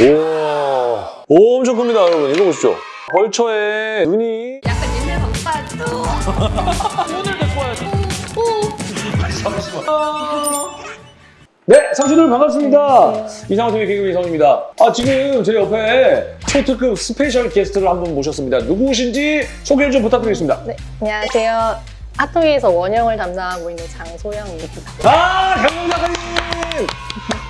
우와. 오, 엄청 큽니다, 여러분. 이거 보십시오. 벌처의 눈이. 약간 옛날 방파도 오늘도 좋아요. 네, 상수들 반갑습니다. 이상호TV 개그맨 이상호입니다. 아, 지금 제 옆에 초특급 special guest를 한 분 모셨습니다. 누구신지 소개 좀 부탁드리겠습니다. 네, 안녕하세요. 핫토이에서 원형을 담당하고 있는 장소영입니다. 아, 강영 작가님!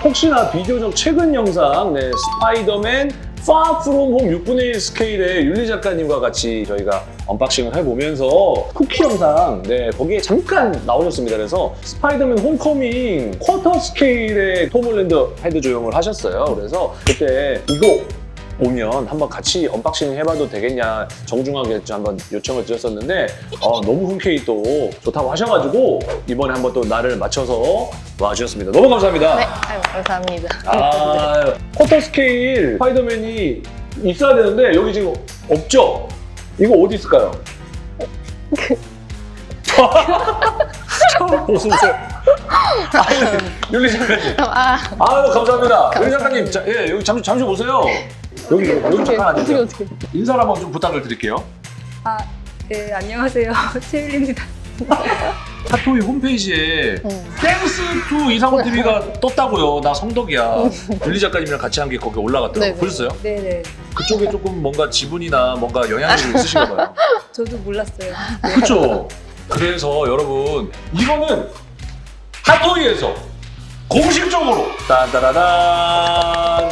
혹시나 비교적 최근 영상, 네, 스파이더맨 Far From Home 6분의 1 스케일의 윤리 작가님과 같이 저희가 unboxing을 해보면서 쿠키 영상, 네, 거기에 잠깐 나오셨습니다. 그래서 스파이더맨 홈커밍 쿼터 스케일의 톰 홀랜드 헤드 조형을 하셨어요. 그래서 그때 이거 오면 한번 같이 unboxing 해봐도 되겠냐 정중하게 좀 한번 요청을 드렸었는데 어, 너무 흔쾌히 또 좋다고 하셔가지고 이번에 한번 또 날을 맞춰서 와주셨습니다. 너무 감사합니다. 네, 아유, 감사합니다. 아, 쿼터 스케일 스파이더맨이 있어야 되는데 여기 지금 없죠? 이거 어디 있을까요? 처음 보세요. 윤리 작가님. 아, 아유 감사합니다. 윤리 작가님, 자, 예, 여기 잠시 잠시 보세요. 여기 여기, 잠깐 어떻게, 앉으세요. 어떻게. 인사를 한번 좀 부탁을 드릴게요. 아, 네, 안녕하세요. 최율입니다. 핫토이 홈페이지에 음. Thanks to 이상호 TV가 떴다고요. 나 성덕이야. 윤리 작가님이랑 같이 한 게 거기 올라갔더라고요. 네네. 보셨어요? 네네. 그쪽에 조금 뭔가 지분이나 뭔가 영향력이 있으신가 봐요. 저도 몰랐어요. 그렇죠. 그래서 여러분 이거는 핫토이에서 공식적으로 딴따라단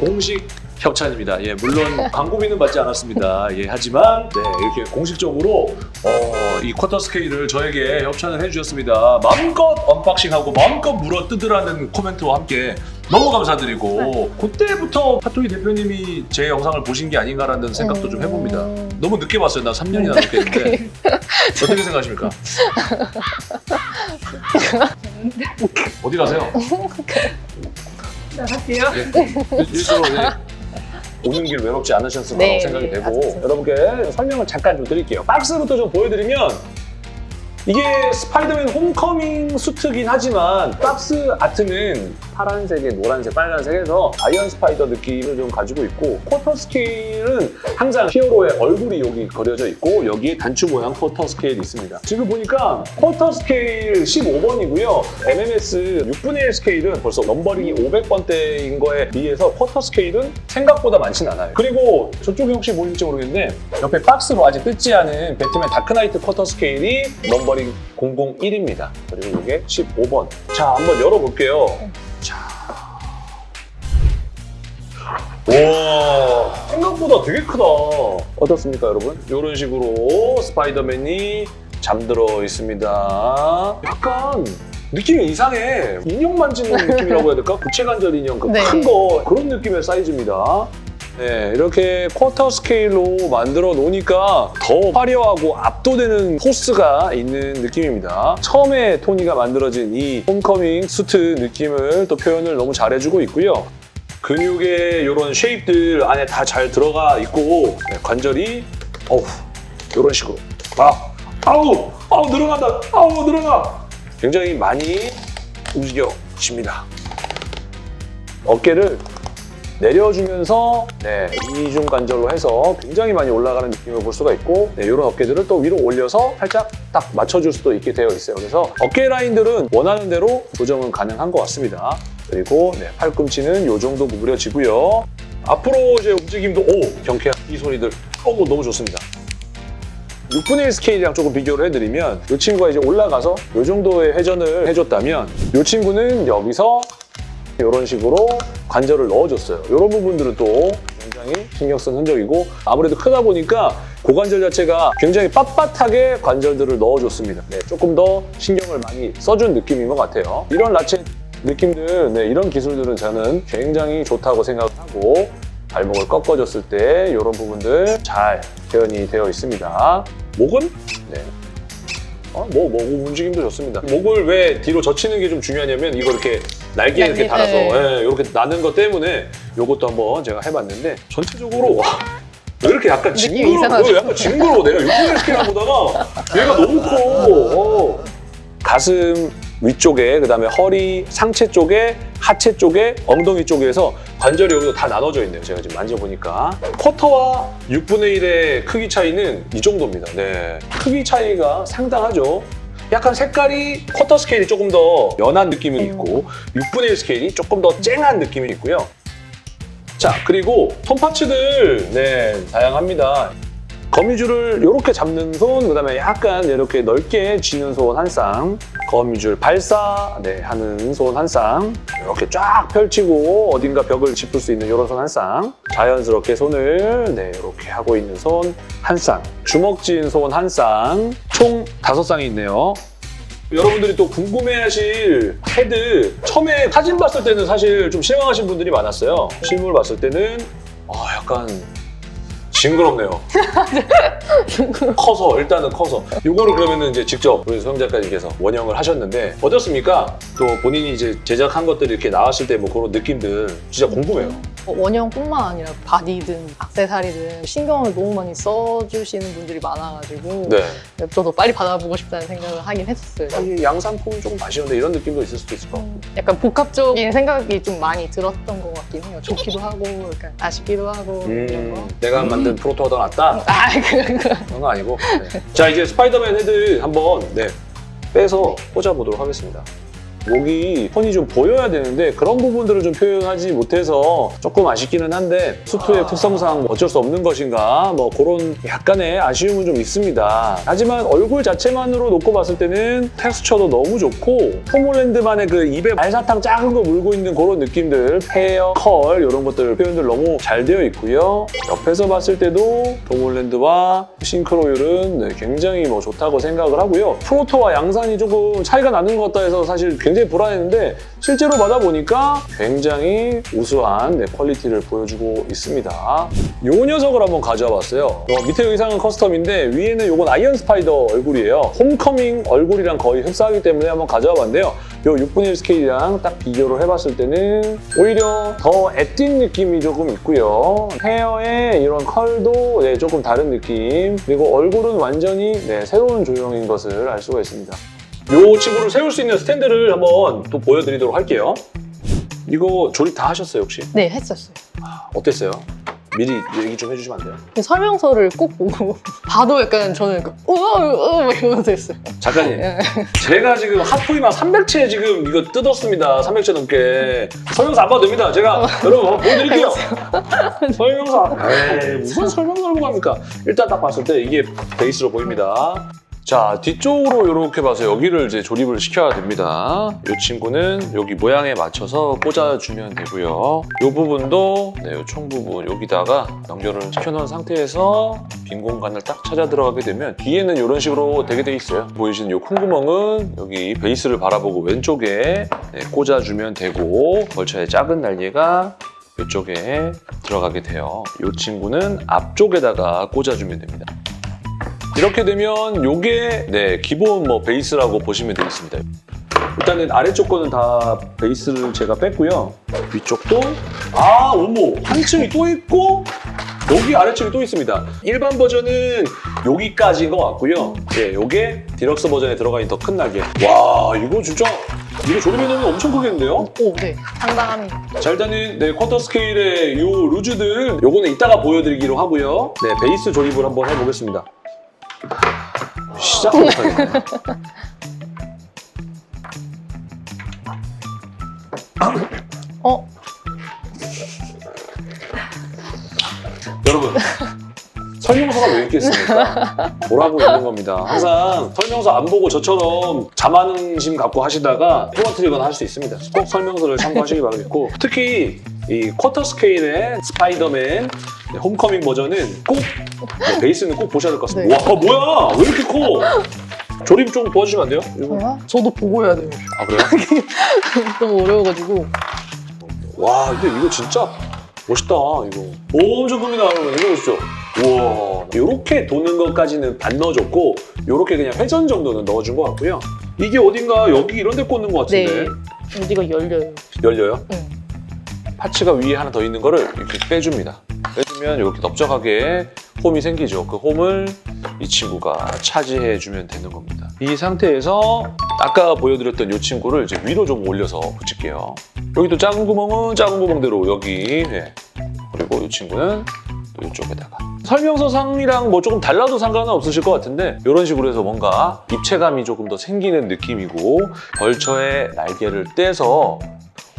공식 협찬입니다. 예, 물론 광고비는 받지 않았습니다. 예, 하지만 네, 이렇게 공식적으로 어, 이 쿼터 스케일을 저에게 협찬을 해주셨습니다. 마음껏 unboxing하고 마음껏 물어 뜯으라는 코멘트와 함께 너무 감사드리고 그때부터 핫토이 대표님이 제 영상을 보신 게 아닌가라는 생각도 좀 해봅니다. 음. 너무 늦게 봤어요. 나 3년이나 늦게 했는데 어떻게 생각하십니까? 어디 가세요? 나갈게요. 예, 일수로 예, 오는 길 외롭지 않으셨을 거라고 네, 생각이 되고 맞습니다. 여러분께 설명을 잠깐 좀 드릴게요. 박스부터 좀 보여드리면 이게 스파이더맨 홈커밍 수트긴 하지만 박스 아트는 파란색에 노란색, 빨간색에서 아이언 스파이더 느낌을 좀 가지고 있고 쿼터 스케일은 항상 히어로의 얼굴이 여기 그려져 있고 여기에 단추 모양 쿼터 스케일이 있습니다. 지금 보니까 쿼터 스케일 15번이고요. MMS 6분의 1 스케일은 벌써 넘버링이 500번대인 거에 비해서 쿼터 스케일은 생각보다 많진 않아요. 그리고 저쪽에 혹시 보일지 모르겠는데 옆에 박스로 아직 뜯지 않은 배트맨 다크나이트 쿼터 스케일이 넘버링 001입니다. 그리고 이게 15번. 자, 한번 열어볼게요. 자. 와 생각보다 되게 크다. 어떻습니까, 여러분? 이런 식으로 스파이더맨이 잠들어 있습니다. 약간 느낌이 이상해. 인형 만지는 느낌이라고 해야 될까? 구체관절 인형 그 네. 큰거 그런 느낌의 사이즈입니다. 네, 이렇게 쿼터 스케일로 만들어 놓으니까 더 화려하고 압도되는 포스가 있는 느낌입니다. 처음에 토니가 만들어준 이 홈커밍 수트 느낌을 또 표현을 너무 잘해주고 있고요. 근육의 이런 shape들 안에 다 잘 들어가 있고 네, 관절이 어우 이런 식으로 아, 아우 아우 늘어난다 아우 늘어나 굉장히 많이 움직여집니다. 어깨를 내려주면서 네, 이중 관절로 해서 굉장히 많이 올라가는 느낌을 볼 수가 있고 네, 이런 어깨들을 또 위로 올려서 살짝 딱 맞춰줄 수도 있게 되어 있어요. 그래서 어깨 라인들은 원하는 대로 조정은 가능한 것 같습니다. 그리고 네, 팔꿈치는 이 정도 구부려지고요. 앞으로 이제 움직임도 오 경쾌한 이 소리들 오 너무 좋습니다. 6분의 1 스케일이랑 조금 비교를 해드리면 이 친구가 이제 올라가서 이 정도의 회전을 해줬다면 이 친구는 여기서 이런 식으로 관절을 넣어줬어요. 이런 부분들은 또 굉장히 신경 쓴 흔적이고 아무래도 크다 보니까 고관절 자체가 굉장히 빳빳하게 관절들을 넣어줬습니다. 네, 조금 더 신경을 많이 써준 느낌인 것 같아요. 이런 라체 느낌들, 네, 이런 기술들은 저는 굉장히 좋다고 생각하고 발목을 꺾어줬을 때 이런 부분들 잘 표현이 되어 있습니다. 목은 네, 어, 뭐, 목 움직임도 좋습니다. 목을 왜 뒤로 젖히는 게 좀 중요하냐면 이거 이렇게 날개 이렇게 달아서 네. 예, 이렇게 나는 것 때문에 이것도 한번 제가 해봤는데 전체적으로 와, 왜 이렇게 약간 징그러워? 약간 징그러워. 내가 6분의 1 스케일 보다가 얘가 너무 커. 어. 가슴 위쪽에 그다음에 허리, 상체 쪽에 하체 쪽에 엉덩이 쪽에서 관절이 여기서 다 나눠져 있네요. 제가 지금 만져보니까 쿼터와 6분의 1의 크기 차이는 이 정도입니다. 네, 크기 차이가 상당하죠. 약간 색깔이 쿼터 스케일이 조금 더 연한 느낌이 있고 6분의 1 스케일이 조금 더 쨍한 느낌이 있고요. 자, 그리고 손 파츠들 네, 다양합니다. 거미줄을 이렇게 잡는 손, 그 다음에 약간 이렇게 넓게 쥐는 손 한 쌍, 거미줄 발사 네, 하는 손 한 쌍, 이렇게 쫙 펼치고 어딘가 벽을 짚을 수 있는 이런 손 한 쌍, 자연스럽게 손을 네, 이렇게 하고 있는 손 한 쌍, 주먹 쥐은 손 한 쌍, 총 다섯 쌍이 있네요. 여러분들이 또 궁금해하실 헤드 처음에 사진 봤을 때는 사실 좀 실망하신 분들이 많았어요. 실물 봤을 때는 아 약간 징그럽네요. 커서 일단은 커서 이거를 그러면은 이제 직접 우리 소영 작가님께서 원형을 하셨는데 어떻습니까? 또 본인이 이제 제작한 것들이 이렇게 나왔을 때 뭐 그런 느낌들 진짜 궁금해요. 어, 원형뿐만 아니라 body든 악세사리든 신경을 너무 많이 써주시는 분들이 많아가지고 네. 저도 빨리 받아보고 싶다는 생각을 하긴 했었어요. 이 양산품이 조금 아쉬운데 이런 느낌도 있을 수도 있을 것 같고. 약간 복합적인 생각이 좀 많이 들었던 것 같긴 해요. 좋기도 하고, 약간 아쉽기도 하고. 음, 내가 만든 proto가 더 낫다? 아, 그, 그. 그런 거 아니고. 네. 자, 이제 스파이더맨 헤드 한번 네, 빼서 꽂아보도록 하겠습니다. 목이 폰이 좀 보여야 되는데 그런 부분들을 좀 표현하지 못해서 조금 아쉽기는 한데 수트의 특성상 어쩔 수 없는 것인가 뭐 그런 약간의 아쉬움은 좀 있습니다. 하지만 얼굴 자체만으로 놓고 봤을 때는 텍스처도 너무 좋고 톰홀랜드만의 그 입에 알사탕 작은 거 물고 있는 그런 느낌들 헤어, 컬 이런 것들 표현들 너무 잘 되어 있고요. 옆에서 봤을 때도 톰홀랜드와 싱크로율은 네, 굉장히 뭐 좋다고 생각을 하고요. proto와 양산이 조금 차이가 나는 것 같다 해서 사실 굉장히 불안했는데 실제로 받아보니까 굉장히 우수한 네, 퀄리티를 보여주고 있습니다. 이 녀석을 한번 가져와 봤어요. 어, 밑에 의상은 custom인데 위에는 이건 아이언 스파이더 얼굴이에요. 홈커밍 얼굴이랑 거의 흡사하기 때문에 한번 가져와 봤는데요. 이 6분의 1 스케일이랑 딱 비교를 해봤을 때는 오히려 더 애띤 느낌이 조금 있고요. 헤어의 이런 컬도 네, 조금 다른 느낌 그리고 얼굴은 완전히 네, 새로운 조형인 것을 알 수가 있습니다. 이 친구를 세울 수 있는 스탠드를 한번 또 보여드리도록 할게요. 이거 조립 다 하셨어요 혹시? 네, 했었어요. 어땠어요? 미리 얘기 좀 해주시면 안 돼요? 근데 설명서를 꼭 보고 봐도 약간 저는 약간 우와 막 이러면서 했어요. 작가님 예. 제가 지금 핫토이만 300채 지금 이거 뜯었습니다 300채 넘게 설명서 안 봐도 됩니다 제가 여러분 한번 보여드릴게요 설명서 에이 무슨 설명서를 보고 합니까 일단 딱 봤을 때 이게 베이스로 보입니다 자 뒤쪽으로 이렇게 봐서 여기를 이제 조립을 시켜야 됩니다. 이 친구는 여기 모양에 맞춰서 꽂아주면 되고요. 이 부분도 네, 이총 부분 여기다가 연결을 시켜놓은 상태에서 빈 공간을 딱 찾아 들어가게 되면 뒤에는 이런 식으로 되게 돼 있어요. 보이시는 이 콩구멍은 여기 베이스를 바라보고 왼쪽에 네, 꽂아주면 되고 벌처의 작은 날개가 이쪽에 들어가게 돼요. 이 친구는 앞쪽에다가 꽂아주면 됩니다 이렇게 되면 이게 네, 기본 뭐 베이스라고 보시면 되겠습니다. 일단은 아래쪽 거는 다 베이스를 제가 뺐고요. 위쪽도 아 어머 한 층이 또 있고 여기 아래층이 또 있습니다. 일반 버전은 여기까지인 것 같고요. 네, 이게 디럭스 버전에 들어가 있는 더 큰 날개. 와 이거 진짜 이거 조립해놓으면 엄청 크겠는데요? 오, 네, 상당합니다. 자 일단은 네 쿼터 스케일의 이 loose들 요거는 이따가 보여드리기로 하고요. 네 베이스 조립을 한번 해보겠습니다. 시작을 못하겠네. 어, 여러분 설명서가 왜 있겠습니까? 보라고 있는 겁니다. 항상 설명서 안 보고 저처럼 자만심 갖고 하시다가 떨어뜨리거나 할수 있습니다. 꼭 설명서를 참고하시기 바라겠고 특히 이 쿼터 스케일의 스파이더맨 네, 홈커밍 버전은 꼭 네, 베이스는 꼭 보셔야 될 것 같습니다. 와 뭐야 왜 이렇게 커? 조립 좀 도와주시면 안 돼요? 이거. 뭐야? 저도 보고 해야 돼요. 아 그래요? 너무 어려워가지고. 와 근데 이거 진짜 멋있다 이거 엄청 큽니다 여러분 이거 보시죠 우와 이렇게 도는 것까지는 안 넣어줬고 이렇게 그냥 회전 정도는 넣어준 것 같고요 이게 어딘가 여기 이런 데 꽂는 것 네. 같은데 어디가 열려요. 열려요? 응. 파츠가 위에 하나 더 있는 거를 이렇게 빼줍니다 빼주면 이렇게 넓적하게 홈이 생기죠. 그 홈을 이 친구가 차지해주면 되는 겁니다. 이 상태에서 아까 보여드렸던 이 친구를 이제 위로 좀 올려서 붙일게요. 여기도 작은 구멍은 작은 구멍대로 여기 네. 그리고 이 친구는 또 이쪽에다가 설명서상이랑 뭐 조금 달라도 상관은 없으실 것 같은데 이런 식으로 해서 뭔가 입체감이 조금 더 생기는 느낌이고 벌처의 날개를 떼서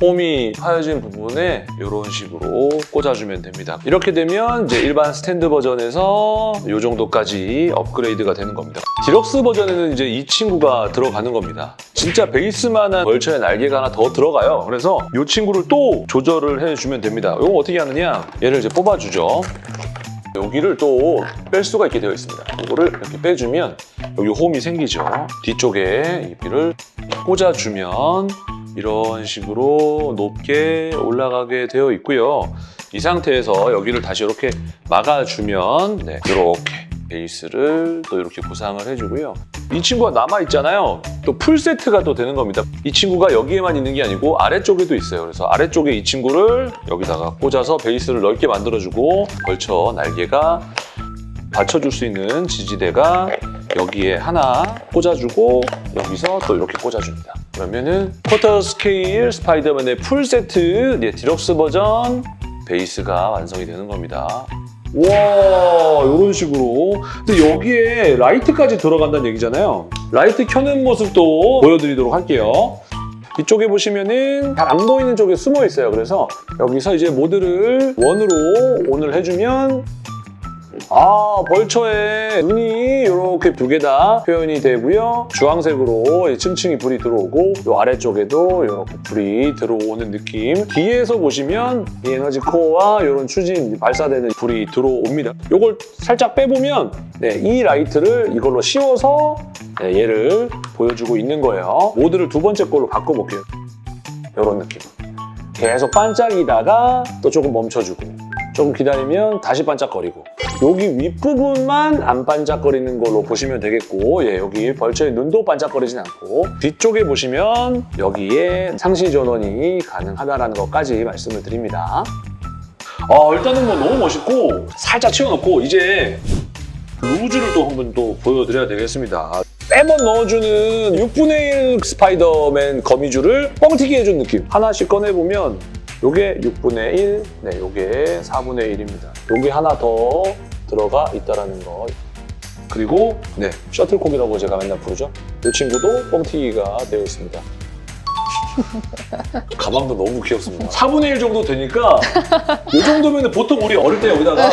홈이 파여진 부분에 이런 식으로 꽂아주면 됩니다. 이렇게 되면 이제 일반 스탠드 버전에서 이 정도까지 업그레이드가 되는 겁니다. 디럭스 버전에는 이제 이 친구가 들어가는 겁니다. 진짜 베이스만한 벌처의 날개가 하나 더 들어가요. 그래서 이 친구를 또 조절을 해주면 됩니다. 이거 어떻게 하느냐? 얘를 이제 뽑아주죠. 여기를 또 뺄 수가 있게 되어 있습니다. 이거를 이렇게 빼주면 여기 홈이 생기죠. 뒤쪽에 이 비를 꽂아주면 이런 식으로 높게 올라가게 되어 있고요. 이 상태에서 여기를 다시 이렇게 막아주면 네, 이렇게 베이스를 또 이렇게 보상을 해주고요. 이 친구가 남아있잖아요. 또 풀세트가 또 되는 겁니다. 이 친구가 여기에만 있는 게 아니고 아래쪽에도 있어요. 그래서 아래쪽에 이 친구를 여기다가 꽂아서 베이스를 넓게 만들어주고 벌쳐 날개가 받쳐줄 수 있는 지지대가 여기에 하나 꽂아주고 여기서 또 이렇게 꽂아줍니다. 그러면은 쿼터 스케일 스파이더맨의 풀 세트 네, 디럭스 버전 베이스가 완성이 되는 겁니다. 와 이런 식으로 근데 여기에 라이트까지 들어간다는 얘기잖아요. 라이트 켜는 모습도 보여드리도록 할게요. 이쪽에 보시면은 잘 안 보이는 쪽에 숨어 있어요. 그래서 여기서 이제 모드를 one으로 on을 해주면 아 벌처의 눈이 이렇게 두 개 다 표현이 되고요. 주황색으로 이 층층이 불이 들어오고 이 아래쪽에도 이렇게 불이 들어오는 느낌. 뒤에서 보시면 이 에너지 코어와 이런 추진 발사되는 불이 들어옵니다. 이걸 살짝 빼보면 네, 이 라이트를 이걸로 씌워서 네, 얘를 보여주고 있는 거예요. 모드를 두 번째 걸로 바꿔볼게요. 이런 느낌. 계속 반짝이다가 또 조금 멈춰주고 조금 기다리면 다시 반짝거리고 여기 윗부분만 안 반짝거리는 걸로 보시면 되겠고 예, 여기 벌처의 눈도 반짝거리진 않고 뒤쪽에 보시면 여기에 상시 전원이 가능하다는 것까지 말씀을 드립니다. 어, 일단은 뭐 너무 멋있고 살짝 치워놓고 이제 루즈를 또 한번 또 보여드려야 되겠습니다. 빼번 넣어주는 6분의 1 스파이더맨 거미줄을 뻥튀기 해준 느낌. 하나씩 꺼내보면 요게 6분의 1, 네, 요게 4분의 1입니다. 요게 하나 더 들어가 있다라는 거. 그리고 네, 셔틀콕이라고 제가 맨날 부르죠. 이 친구도 뻥튀기가 되어 있습니다. 가방도 너무 귀엽습니다. 4분의 1 정도 되니까 이 정도면 보통 우리 어릴 때 여기다가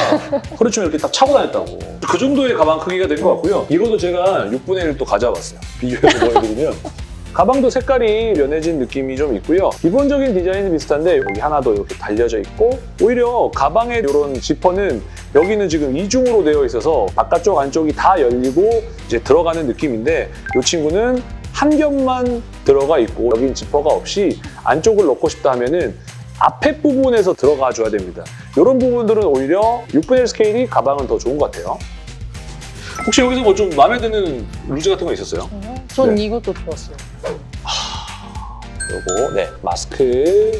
허리춤 이렇게 딱 차고 다녔다고. 그 정도의 가방 크기가 된 것 같고요. 이것도 제가 6분의 1또 가져왔어요. 비교해서 보여드리면. 가방도 색깔이 연해진 느낌이 좀 있고요. 기본적인 디자인은 비슷한데 여기 하나 더 이렇게 달려져 있고 오히려 가방의 이런 지퍼는 여기는 지금 이중으로 되어 있어서 바깥쪽 안쪽이 다 열리고 이제 들어가는 느낌인데 이 친구는 한 겹만 들어가 있고 여긴 지퍼가 없이 안쪽을 넣고 싶다 하면은 앞에 부분에서 들어가 줘야 됩니다. 이런 부분들은 오히려 6분의 1 스케일이 가방은 더 좋은 것 같아요. 혹시 여기서 뭐 좀 마음에 드는 loose 같은 거 있었어요? 전 네. 이것도 좋았어요. 요거 네 마스크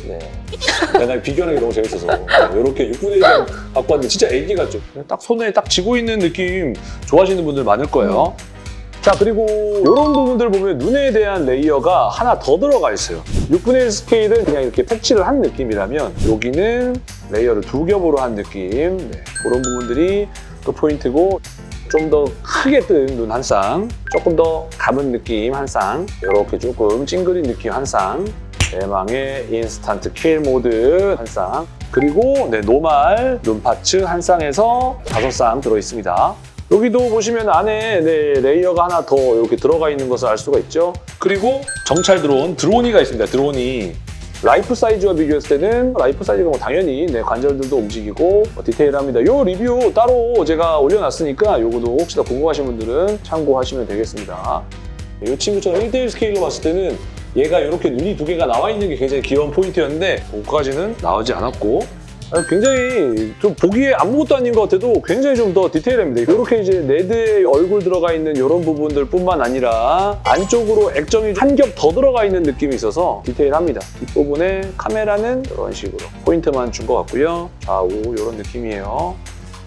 네. 나 비교하는 게 너무 재밌어서 이렇게 6분의 1을 갖고 왔는데 진짜 애기 같죠? 딱 손에 딱 쥐고 있는 느낌 좋아하시는 분들 많을 거예요. 자 그리고 이런 부분들 보면 눈에 대한 layer가 하나 더 들어가 있어요. 6분의 1 스케일은 그냥 이렇게 패치를 한 느낌이라면 여기는 layer를 두 겹으로 한 느낌 네. 그런 부분들이 또 포인트고 좀 더 크게 뜬 눈 한 쌍, 조금 더 감은 느낌 한 쌍, 이렇게 조금 찡그린 느낌 한 쌍, 대망의 instant kill mode 한 쌍, 그리고 네, normal 눈 parts 한 쌍에서 다섯 쌍 들어있습니다. 여기도 보시면 안에 네, layer가 하나 더 이렇게 들어가 있는 것을 알 수가 있죠. 그리고 정찰 드론, 드로니가 있습니다. 드론이 life size와 비교했을 때는 life size가 뭐 당연히 네, 관절들도 움직이고 뭐 디테일합니다. 요 리뷰 따로 제가 올려놨으니까 요거도 혹시 나 궁금하신 분들은 참고하시면 되겠습니다. 이 친구처럼 1대1 스케일로 봤을 때는 얘가 이렇게 눈이 두 개가 나와 있는 게 굉장히 귀여운 포인트였는데 그거까지는 나오지 않았고 아, 굉장히 좀 보기에 아무것도 아닌 것 같아도 굉장히 좀 더 디테일합니다. 이렇게 이제 레드의 얼굴 들어가 있는 이런 부분들 뿐만 아니라 안쪽으로 액정이 한 겹 더 들어가 있는 느낌이 있어서 디테일합니다. 뒷부분에 카메라는 이런 식으로 포인트만 준 것 같고요. 좌우 이런 느낌이에요.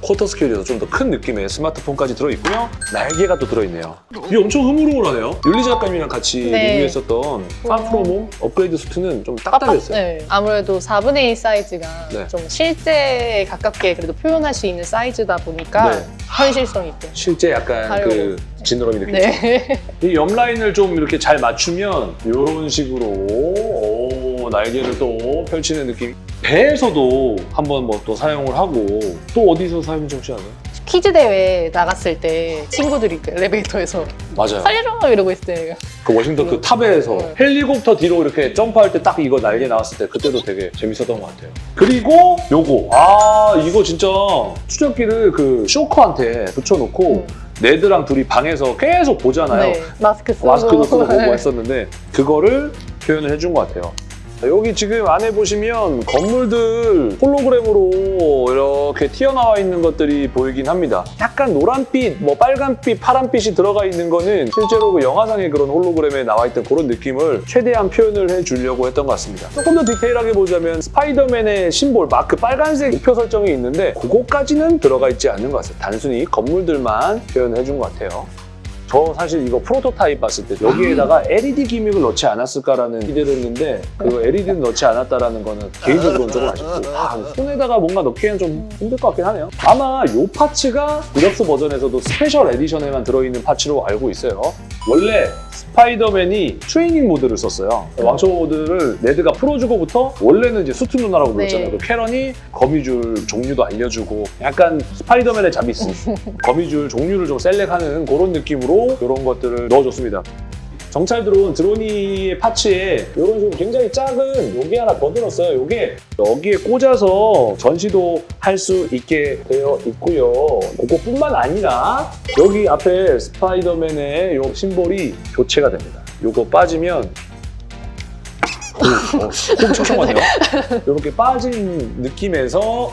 쿼터 스케일에서 좀 더 큰 느낌의 스마트폰까지 들어있고요. 날개가 또 들어있네요. 이게 엄청 흐물흐물하네요. 윤리 작가님이랑 같이 네. 리뷰했었던 파프로몸 업그레이드 수트는 좀 딱딱했어요. 네. 아무래도 4분의 1 사이즈가 네. 좀 실제에 가깝게 그래도 표현할 수 있는 사이즈다 보니까 네. 현실성 있게. 실제 약간 가려고. 그 지느러미 느낌. 네. 이 옆 라인을 좀 이렇게 잘 맞추면 이런 식으로 오, 날개를 또 펼치는 느낌. 배에서도 한번 뭐 또 사용을 하고 또 어디서 사용 좀 하나요? 퀴즈 대회 나갔을 때 친구들이 그 엘리베이터에서 맞아요. 살려줘 이러고 있을 때 그 워싱턴 그 탑에서 네. 헬리콥터 뒤로 이렇게 점프할 때 딱 이거 날개 나왔을 때 그때도 되게 재밌었던 것 같아요. 그리고 요거 아 이거 진짜 추적기를 그 쇼커한테 붙여놓고 음. 네드랑 둘이 방에서 계속 보잖아요. 네. 마스크 쓰고 마스크도 쓰고 보고 네. 했었는데 그거를 표현을 해준 것 같아요. 여기 지금 안에 보시면 건물들 홀로그램으로 이렇게 튀어나와 있는 것들이 보이긴 합니다. 약간 노란빛, 뭐 빨간빛, 파란빛이 들어가 있는 거는 실제로 그 영화상의 그런 홀로그램에 나와 있던 그런 느낌을 최대한 표현을 해주려고 했던 것 같습니다. 조금 더 디테일하게 보자면 스파이더맨의 심볼, 마크 빨간색 우표 설정이 있는데 그거까지는 들어가 있지 않는 것 같아요. 단순히 건물들만 표현을 해준 것 같아요. 저 사실 이거 프로토타입 봤을 때 여기에다가 LED gimmick을 넣지 않았을까라는 기대를 했는데 그 LED는 넣지 않았다라는 거는 개인적으로는 조금 아쉽고 아, 손에다가 뭔가 넣기에는 좀 힘들 것 같긴 하네요. 아마 이 parts가 디럭스 버전에서도 special edition에만 들어있는 parts로 알고 있어요. 원래 스파이더맨이 트레이닝 모드를 썼어요. 왕초보 모드를 레드가 풀어주고부터 원래는 이제 수트 누나라고 불렀잖아요. 네. 그 캐런이 거미줄 종류도 알려주고 약간 스파이더맨의 자비스 거미줄 종류를 좀 select하는 그런 느낌으로 이런 것들을 넣어줬습니다. 정찰 드론 드로니의 파츠에 이런 식으로 굉장히 작은 요게 하나 더 들었어요. 요게 여기에 꽂아서 전시도 할 수 있게 되어 있고요. 그것뿐만 아니라 여기 앞에 스파이더맨의 요 symbol이 교체가 됩니다. 요거 빠지면 어, 홈 촉촉하네요. 이렇게 빠진 느낌에서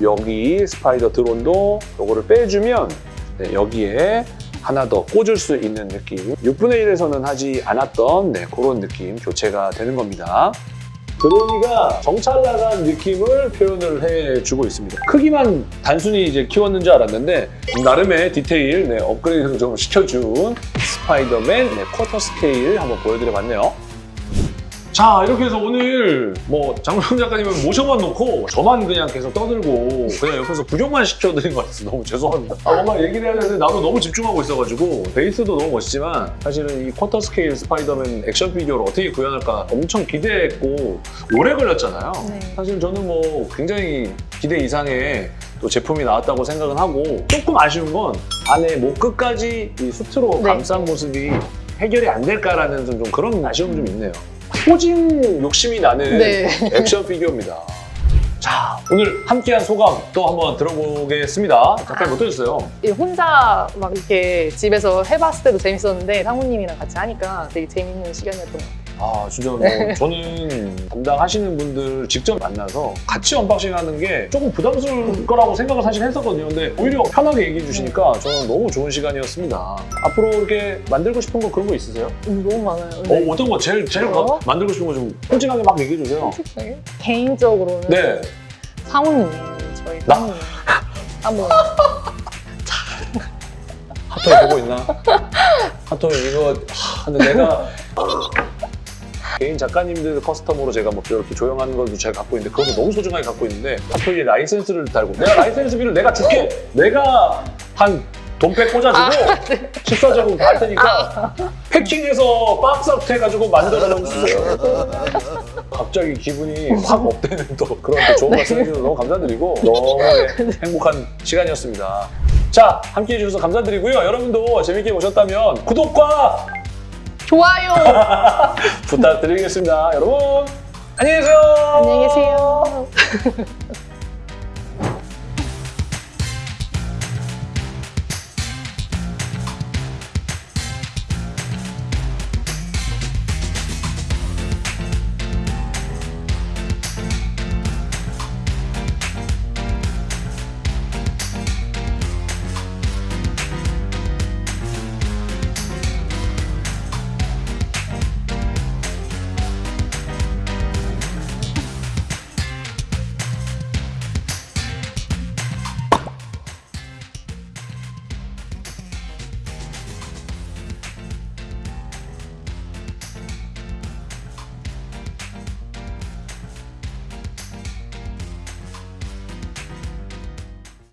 여기 스파이더 드론도 요거를 빼주면 네, 여기에 하나 더 꽂을 수 있는 느낌. 6분의 1에서는 하지 않았던 네, 그런 느낌 교체가 되는 겁니다. 드로니가 정찰 나간 느낌을 표현을 해주고 있습니다. 크기만 단순히 이제 키웠는 줄 알았는데 나름의 디테일 네, 업그레이드를 좀 시켜준 스파이더맨 네, 쿼터 스케일 한번 보여드려봤네요 자 이렇게 해서 오늘 뭐 장명 작가님은 모셔만 놓고 저만 그냥 계속 떠들고 그냥 옆에서 구경만 시켜드린 것 같아서 너무 죄송합니다. 아, 뭔가 얘기를 해야 되는데 나도 너무 집중하고 있어가지고 베이스도 너무 멋있지만 사실은 이 쿼터 스케일 스파이더맨 액션 피규어를 어떻게 구현할까 엄청 기대했고 오래 걸렸잖아요. 네. 사실 저는 뭐 굉장히 기대 이상의 또 제품이 나왔다고 생각은 하고 조금 아쉬운 건 안에 목 끝까지 이 수트로 네. 감싼 모습이 해결이 안 될까라는 좀, 좀 그런 아쉬움이 좀 있네요. posing 욕심이 나는 네. 액션 피규어입니다. 자, 오늘 함께한 소감 또 한번 들어보겠습니다. 작가님 어떠셨어요? 이 혼자 막 이렇게 집에서 해봤을 때도 재밌었는데 상무님이랑 같이 하니까 되게 재밌는 시간이었던 것 같아요. 아, 진짜 뭐 네. 저는 담당하시는 분들 직접 만나서 같이 unboxing 하는 게 조금 부담스러울 거라고 생각을 사실 했었거든요. 근데 오히려 편하게 얘기해 주시니까 저는 너무 좋은 시간이었습니다. 앞으로 이렇게 만들고 싶은 거 그런 거 있으세요? 음, 너무 많아요. 어, 어떤 거 제일, 제일? 가- 만들고 싶은 거 좀 솔직하게 막 얘기해 주세요. 솔직하게? 개인적으로는 네. 상우님, 저희 나? 상우님 한번 핫토이 보고 있나? 핫토이 이거 하, 근데 내가 개인 작가님들 custom으로 제가 뭐 이렇게 조형하는 것도 제가 갖고 있는데 그것도 너무 소중하게 갖고 있는데 핫토이에 라이센스를 달고 내가 라이센스비를 내가 줄게 내가 한 돈백 꽂아주고 식사적으로 다할 테니까 패킹해서 박스업 해가지고 만들어 놓으세요 갑자기 기분이 확 업되는 또 그런 또 좋은 말씀 해주셔서 너무 감사드리고 너무 행복한 시간이었습니다. 자, 함께 해 주셔서 감사드리고요. 여러분도 재밌게 보셨다면 구독과 좋아요. 부탁드리겠습니다. 여러분, 안녕히 계세요. 안녕히 계세요.